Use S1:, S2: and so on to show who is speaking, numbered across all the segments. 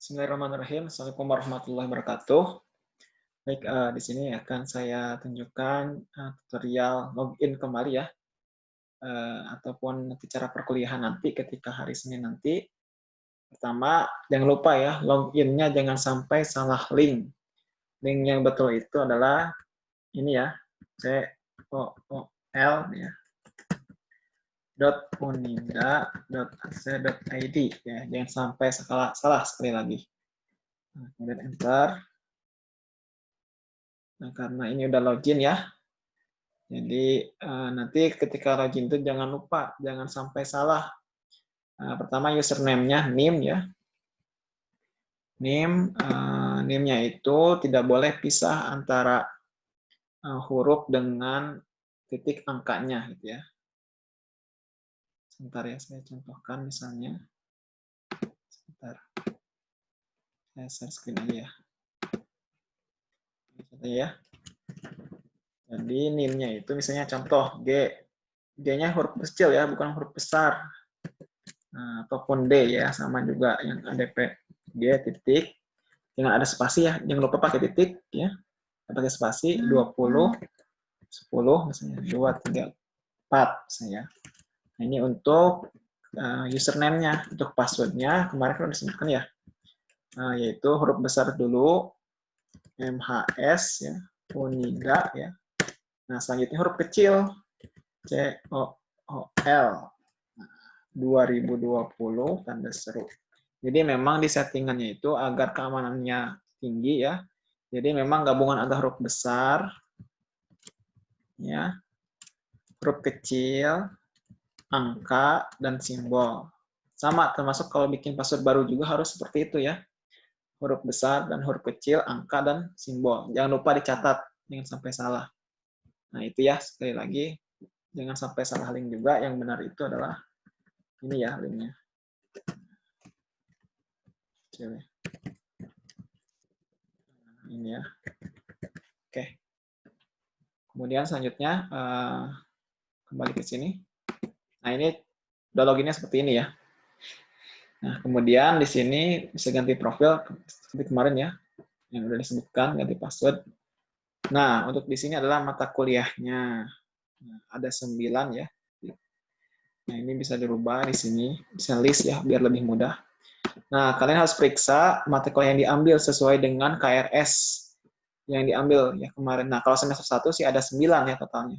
S1: Bismillahirrahmanirrahim. Assalamualaikum warahmatullahi wabarakatuh. Baik, uh, di sini akan saya tunjukkan uh, tutorial login kembali ya, uh, ataupun nanti cara perkuliahan nanti ketika hari Senin nanti. Pertama, jangan lupa ya, loginnya jangan sampai salah link. Link yang betul itu adalah ini ya, C O O L ya, .uninda.ac.id ya jangan sampai salah salah sekali lagi. Nah, kemudian enter. Nah karena ini udah login ya. Jadi uh, nanti ketika login itu jangan lupa jangan sampai salah. Nah, pertama username-nya nim ya. Nim uh, nimnya itu tidak boleh pisah antara uh, huruf dengan titik angkanya gitu ya Sebentar ya, saya contohkan misalnya. Sebentar. Saya share screen aja ya. Contohnya ya. Jadi NIM-nya itu misalnya contoh G. G-nya huruf kecil ya, bukan huruf besar. Nah, ataupun D ya, sama juga yang ADP. G titik. Jangan ada spasi ya, jangan lupa pakai titik ya. Pakai spasi 20 10 misalnya 2 3 4 misalnya. Nah, ini untuk uh, username-nya, untuk password-nya kemarin kan disebutkan ya, uh, yaitu huruf besar dulu, MHS ya, Unida ya. Nah selanjutnya huruf kecil, C O O L. Nah, 2020 tanda seru. Jadi memang di settingannya itu agar keamanannya tinggi ya. Jadi memang gabungan antara huruf besar, ya, huruf kecil, angka, dan simbol. Sama, termasuk kalau bikin password baru juga harus seperti itu ya. Huruf besar dan huruf kecil, angka, dan simbol. Jangan lupa dicatat, jangan sampai salah. Nah itu ya, sekali lagi, jangan sampai salah link juga. Yang benar itu adalah ini ya linknya. Nah, ini ya. Oke. Kemudian selanjutnya, uh, kembali ke sini. Nah, ini udah loginnya seperti ini ya. Nah, kemudian di sini bisa ganti profil seperti kemarin ya, yang udah disebutkan, ganti password. Nah, untuk di sini adalah mata kuliahnya. Nah, ada sembilan ya. Nah, ini bisa dirubah di sini, bisa list ya, biar lebih mudah. Nah, kalian harus periksa mata kuliah yang diambil sesuai dengan KRS yang diambil ya kemarin. Nah, kalau semester satu sih ada sembilan ya totalnya.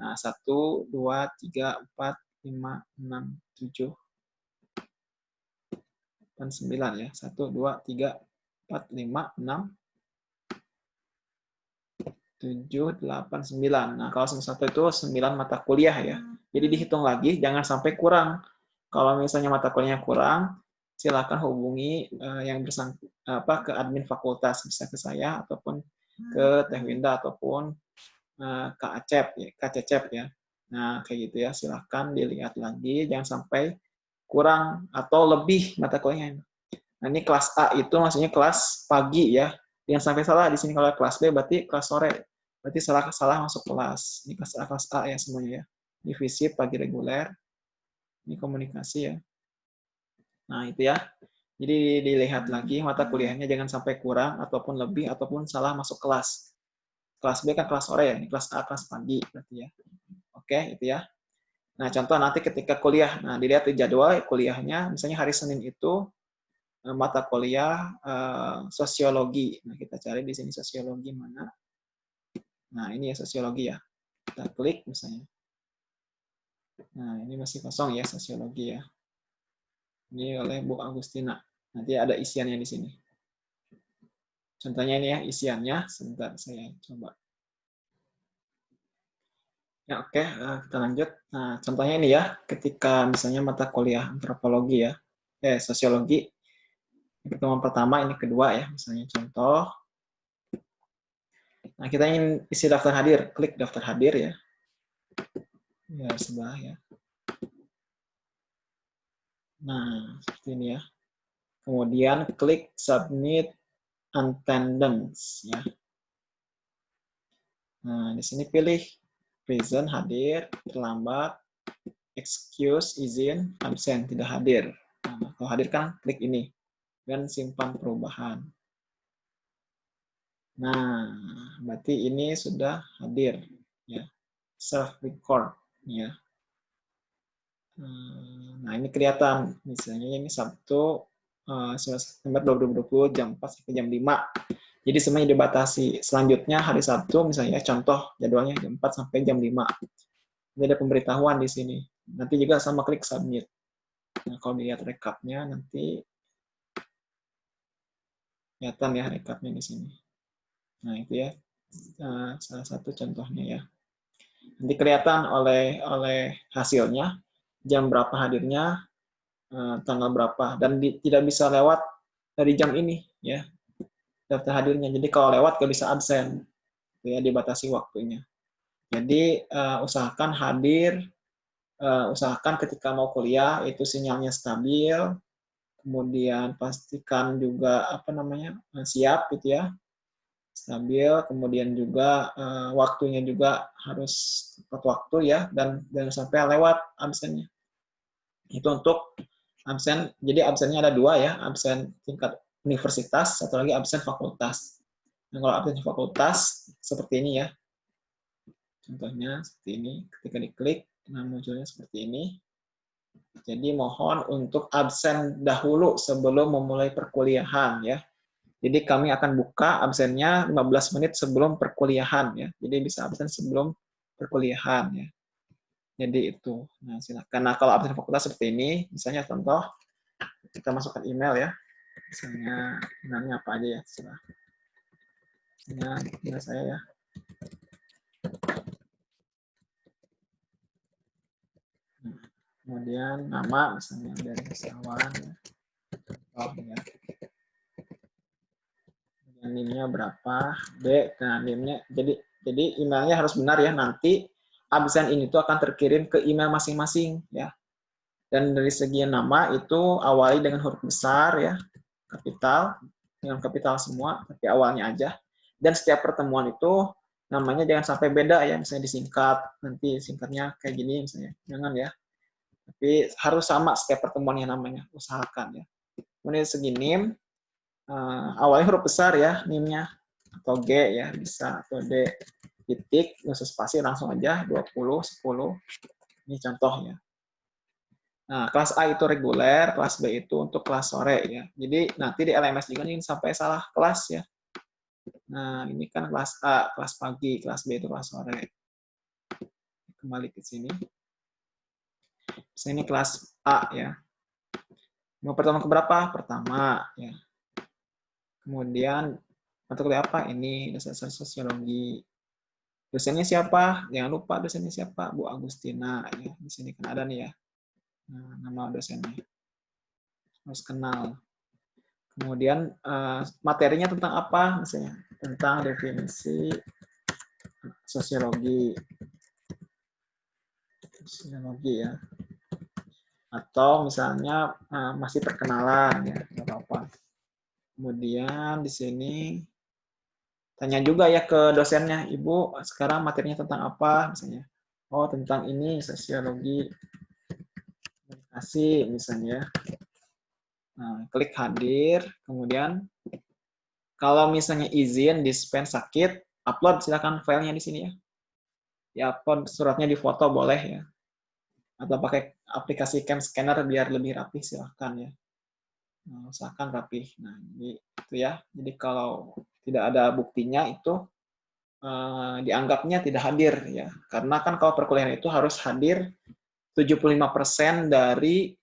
S1: Nah, 1, 2, 3, 4, 5, 6, 7, 8, 9 ya. 1, 2, 3, 4, 5, 6, 7, 8, 9. Nah, kalau semester 1 itu 9 mata kuliah ya. Jadi dihitung lagi, jangan sampai kurang. Kalau misalnya mata kuliahnya kurang, silakan hubungi uh, yang bersang apa ke admin fakultas bisa ke saya ataupun ke Teh Winda ataupun Kak Acep, ya, Kak Cecep ya. Nah, kayak gitu ya. Silahkan dilihat lagi, jangan sampai kurang atau lebih mata kuliahnya. Nah, ini kelas A itu maksudnya kelas pagi ya. Jangan sampai salah di sini kalau kelas B berarti kelas sore. Berarti salah salah masuk kelas. Ini kelas A, kelas A ya semuanya ya. Ini fisip pagi reguler. Ini komunikasi ya. Nah, itu ya. Jadi dilihat lagi mata kuliahnya jangan sampai kurang ataupun lebih ataupun salah masuk kelas kelas B kan kelas sore ya, ini kelas A kelas pagi berarti ya. Oke, itu ya. Nah, contoh nanti ketika kuliah, nah dilihat di jadwal kuliahnya, misalnya hari Senin itu eh, mata kuliah uh, sosiologi. Nah, kita cari di sini sosiologi mana. Nah, ini ya sosiologi ya. Kita klik misalnya. Nah, ini masih kosong ya sosiologi ya. Ini oleh Bu Agustina. Nanti ada isiannya di sini. Contohnya ini ya isiannya. Sebentar saya coba. Ya oke, eh, kita lanjut. Nah, contohnya ini ya, ketika misalnya mata kuliah antropologi ya, eh sosiologi, pertemuan pertama, ini kedua ya, misalnya contoh. Nah, kita ingin isi daftar hadir, klik daftar hadir ya. Ya, sebelah ya. Nah, seperti ini ya. Kemudian klik submit attendance ya. Nah, di sini pilih present hadir, terlambat, excuse izin, absen tidak hadir. Nah, kalau hadir kan klik ini. dan simpan perubahan. Nah, berarti ini sudah hadir ya. Self record ya. Nah, ini kelihatan misalnya ini Sabtu September 2020 jam 4 sampai jam 5. Jadi semuanya dibatasi. Selanjutnya hari Sabtu misalnya contoh jadwalnya jam 4 sampai jam 5. Ini ada pemberitahuan di sini. Nanti juga sama klik submit. Nah, kalau dilihat rekapnya nanti kelihatan ya rekapnya di sini. Nah, itu ya uh, salah satu contohnya ya. Nanti kelihatan oleh oleh hasilnya jam berapa hadirnya, uh, tanggal berapa dan di, tidak bisa lewat dari jam ini ya daftar hadirnya. Jadi kalau lewat nggak bisa absen, ya dibatasi waktunya. Jadi uh, usahakan hadir, uh, usahakan ketika mau kuliah itu sinyalnya stabil, kemudian pastikan juga apa namanya siap gitu ya stabil, kemudian juga uh, waktunya juga harus tepat waktu ya, dan jangan sampai lewat absennya. Itu untuk absen, jadi absennya ada dua ya, absen tingkat universitas, satu lagi absen fakultas. Nah, kalau absen fakultas, seperti ini ya. Contohnya seperti ini, ketika diklik, nah munculnya seperti ini. Jadi mohon untuk absen dahulu sebelum memulai perkuliahan ya. Jadi kami akan buka absennya 15 menit sebelum perkuliahan ya. Jadi bisa absen sebelum perkuliahan ya. Jadi itu. Nah, silakan. Nah, kalau absen fakultas seperti ini, misalnya contoh kita masukkan email ya. Misalnya emailnya apa aja ya, terserah. Misalnya email saya ya. Nah, kemudian nama misalnya dari Sawan ya. Oh, ya NIM-nya berapa, B, nah NIM-nya, jadi jadi emailnya harus benar ya, nanti absen ini tuh akan terkirim ke email masing-masing ya. Dan dari segi nama itu awali dengan huruf besar ya, kapital, dengan kapital semua, tapi awalnya aja. Dan setiap pertemuan itu namanya jangan sampai beda ya, misalnya disingkat, nanti singkatnya kayak gini misalnya, jangan ya. Tapi harus sama setiap pertemuannya namanya, usahakan ya. Kemudian segi NIM, uh, awalnya huruf besar ya NIM-nya atau G ya bisa atau D titik khusus spasi langsung aja 20 10 ini contohnya. Nah kelas A itu reguler kelas B itu untuk kelas sore ya. Jadi nanti di LMS juga ini sampai salah kelas ya. Nah ini kan kelas A kelas pagi kelas B itu kelas sore. Kembali ke sini. Ini kelas A ya. Mau pertama ke berapa? Pertama ya. Kemudian kuliah apa? Ini dasar sosiologi. Dosennya siapa? Jangan lupa dosennya siapa? Bu Agustina. Ya, di sini kan ada nih ya. Nah, nama dosennya. Harus kenal. Kemudian uh, materinya tentang apa? Misalnya tentang definisi sosiologi. Sosiologi ya. Atau misalnya uh, masih perkenalan ya, apa-apa. Kemudian di sini tanya juga ya ke dosennya, Ibu sekarang materinya tentang apa misalnya. Oh, tentang ini sosiologi komunikasi misalnya. Nah, klik hadir, kemudian kalau misalnya izin dispen sakit, upload silakan filenya di sini ya. Ya, upload suratnya di foto boleh ya. Atau pakai aplikasi cam scanner biar lebih rapi silahkan ya. Usahakan rapih. Nah, jadi itu ya. Jadi kalau tidak ada buktinya itu uh, dianggapnya tidak hadir ya. Karena kan kalau perkuliahan itu harus hadir 75% dari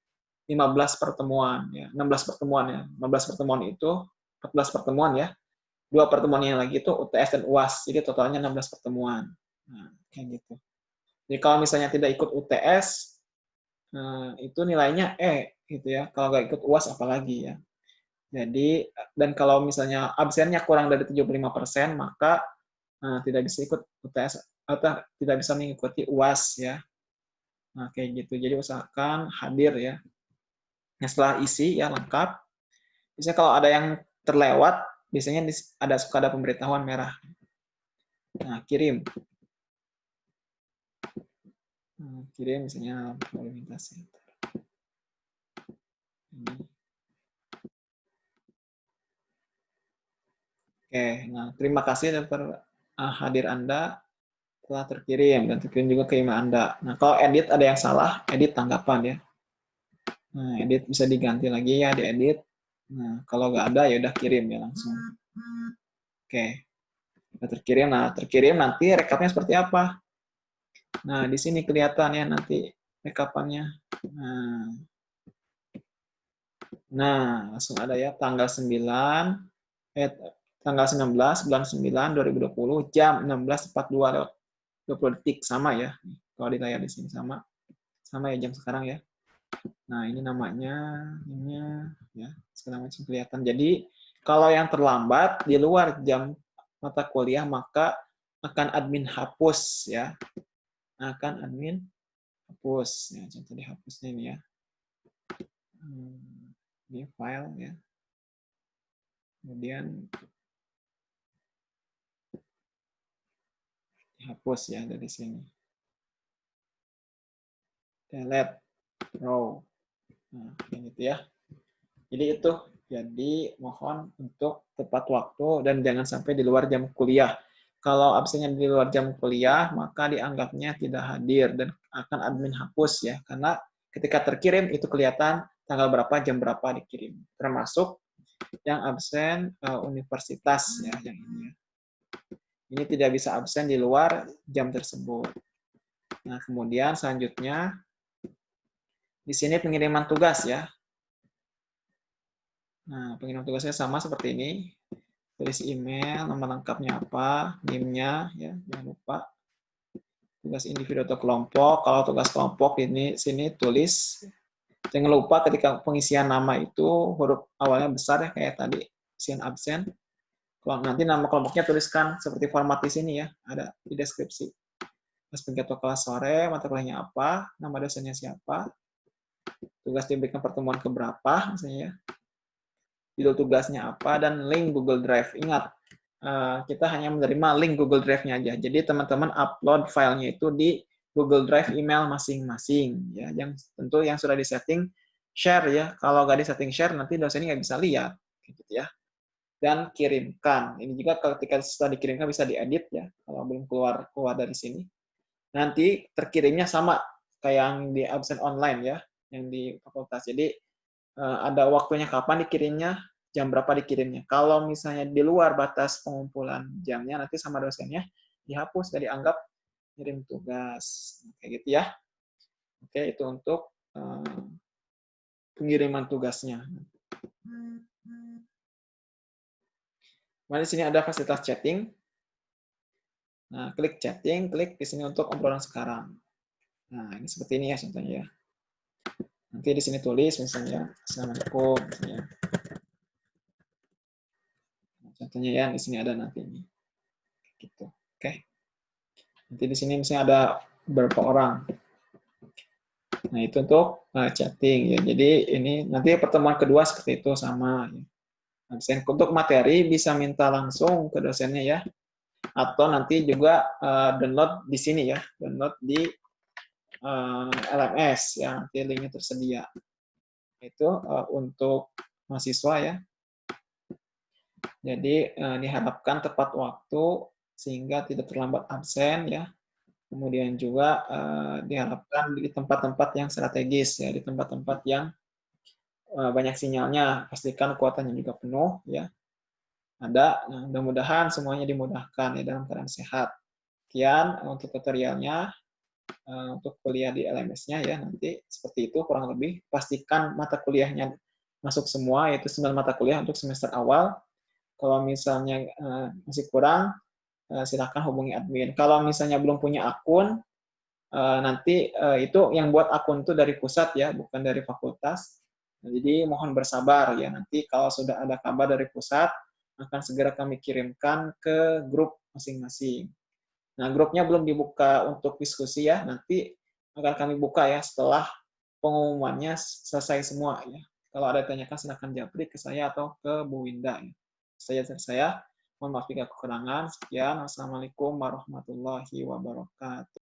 S1: 15 pertemuan ya. 16 pertemuan ya. 15 pertemuan itu 14 pertemuan ya. Dua pertemuan yang lagi itu UTS dan UAS. Jadi totalnya 16 pertemuan. Nah, kayak gitu. Jadi kalau misalnya tidak ikut UTS, Nah, itu nilainya E gitu ya. Kalau nggak ikut UAS apalagi ya. Jadi dan kalau misalnya absennya kurang dari 75%, maka nah, tidak bisa ikut UTS atau tidak bisa mengikuti UAS ya. Nah, kayak gitu. Jadi usahakan hadir ya. Nah, setelah isi ya lengkap. Bisa kalau ada yang terlewat, biasanya ada suka ada pemberitahuan merah. Nah, kirim. Kirim misalnya volumitas ini. Oke, nah terima kasih atas uh, hadir Anda telah terkirim dan terkirim juga ke email Anda. Nah, kalau edit ada yang salah, edit tanggapan ya. Nah, edit bisa diganti lagi ya, diedit. Nah, kalau nggak ada ya udah kirim ya langsung. Oke. Kita terkirim. Nah, terkirim nanti rekapnya seperti apa? Nah, di sini kelihatan ya nanti rekapannya. Nah, nah langsung ada ya tanggal 9 eh, tanggal 19 bulan 9 2020 jam 16.42 lewat 20 detik sama ya. Kalau di layar di sini sama. Sama ya jam sekarang ya. Nah, ini namanya ini ya, segala macam kelihatan. Jadi, kalau yang terlambat di luar jam mata kuliah maka akan admin hapus ya. Akan admin hapus ya. Contoh dihapusnya ini ya. Hmm, ini file ya. Kemudian hapus ya dari sini. Delete row. Nah, yang itu ya. Jadi itu. Jadi mohon untuk tepat waktu dan jangan sampai di luar jam kuliah. Kalau absennya di luar jam kuliah, maka dianggapnya tidak hadir dan akan admin hapus ya. Karena ketika terkirim itu kelihatan tanggal berapa, jam berapa dikirim. Termasuk yang absen uh, universitas ya yang ini ya. Ini tidak bisa absen di luar jam tersebut. Nah, kemudian selanjutnya di sini pengiriman tugas ya. Nah, pengiriman tugasnya sama seperti ini. Tulis email, nomor lengkapnya apa, NIM-nya ya, jangan lupa. Tugas individu atau kelompok. Kalau tugas kelompok ini sini tulis jangan lupa ketika pengisian nama itu huruf awalnya besar ya kayak tadi sin absen kalau nanti nama kelompoknya tuliskan seperti format di sini ya, ada di deskripsi. Mas Pengketo kelas sore, mata kuliahnya apa, nama dosennya siapa, tugas diberikan pertemuan keberapa, misalnya ya. Judul tugasnya apa, dan link Google Drive. Ingat, eh, kita hanya menerima link Google Drive-nya aja. Jadi teman-teman upload filenya itu di Google Drive email masing-masing. ya Yang tentu yang sudah disetting share ya. Kalau nggak disetting share, nanti dosennya nggak bisa lihat. Gitu ya dan kirimkan. Ini juga ketika setelah dikirimkan bisa diedit ya, kalau belum keluar keluar dari sini. Nanti terkirimnya sama kayak yang di absen online ya, yang di fakultas. Jadi ada waktunya kapan dikirimnya, jam berapa dikirimnya. Kalau misalnya di luar batas pengumpulan jamnya, nanti sama dosennya dihapus, jadi anggap kirim tugas. Kayak gitu ya. Oke, itu untuk uh, pengiriman tugasnya. Kemudian di sini ada fasilitas chatting. Nah, klik chatting, klik di sini untuk obrolan sekarang. Nah, ini seperti ini ya contohnya ya. Nanti di sini tulis misalnya Assalamualaikum misalnya. Contohnya ya di sini ada nanti ini. Gitu. Oke. Nanti di sini misalnya ada beberapa orang. Nah, itu untuk uh, chatting ya. Jadi ini nanti pertemuan kedua seperti itu sama ya absen. Untuk materi bisa minta langsung ke dosennya ya. Atau nanti juga uh, download di sini ya, download di uh, eh, LMS ya, nanti linknya tersedia. Itu uh, untuk mahasiswa ya. Jadi uh, diharapkan tepat waktu sehingga tidak terlambat absen ya. Kemudian juga uh, diharapkan di tempat-tempat yang strategis ya, di tempat-tempat yang banyak sinyalnya, pastikan kuotanya juga penuh ya. Ada, nah, mudah-mudahan semuanya dimudahkan ya dalam keadaan sehat. Sekian untuk tutorialnya eh, untuk kuliah di LMS-nya ya nanti seperti itu kurang lebih pastikan mata kuliahnya masuk semua yaitu 9 mata kuliah untuk semester awal. Kalau misalnya uh, masih kurang uh, silakan hubungi admin. Kalau misalnya belum punya akun uh, nanti uh, itu yang buat akun itu dari pusat ya, bukan dari fakultas. Nah, jadi mohon bersabar ya nanti kalau sudah ada kabar dari pusat akan segera kami kirimkan ke grup masing-masing. Nah, grupnya belum dibuka untuk diskusi ya, nanti akan kami buka ya setelah pengumumannya selesai semua ya. Kalau ada tanyakan silahkan japri ke saya atau ke Bu Winda ya. Saya saya, mohon maaf jika kekurangan. Sekian, Wassalamualaikum warahmatullahi wabarakatuh.